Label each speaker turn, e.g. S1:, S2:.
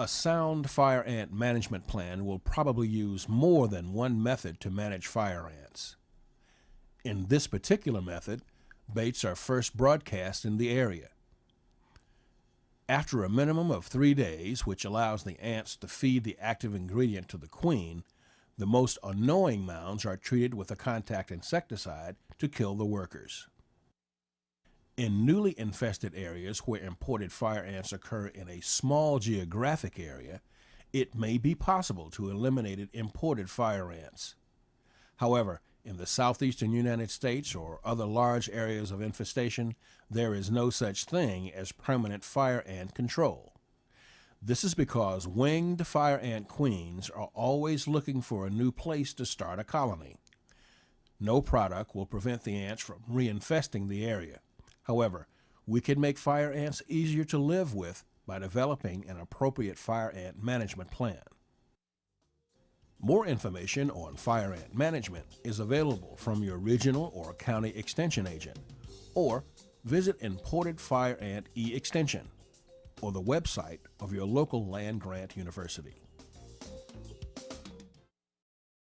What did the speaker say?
S1: A sound fire ant management plan will probably use more than one method to manage fire ants. In this particular method, baits are first broadcast in the area. After a minimum of three days, which allows the ants to feed the active ingredient to the queen, the most annoying mounds are treated with a contact insecticide to kill the workers. In newly infested areas where imported fire ants occur in a small geographic area, it may be possible to eliminate imported fire ants. However, in the southeastern United States or other large areas of infestation, there is no such thing as permanent fire ant control. This is because winged fire ant queens are always looking for a new place to start a colony. No product will prevent the ants from reinfesting the area. However, we can make fire ants easier to live with by developing an appropriate fire ant management plan. More information on fire ant management is available from your regional or county extension agent, or visit Imported Fire Ant e-Extension or the website of your local land grant university.